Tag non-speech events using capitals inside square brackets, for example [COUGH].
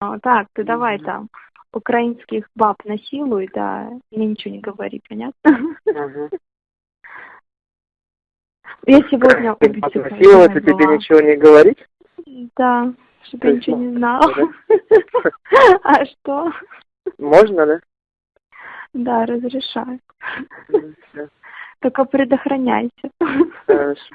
А, Так, ты давай там украинских баб насилуй, да, мне ничего не говори, понятно? Мгм. Я сегодня у Насиловать и тебе ничего не говорить? Да, чтобы я ничего не знал. знала. [LAUGHS] А что? Можно, да? Да, разрешаю. Только предохраняйся. Хорошо.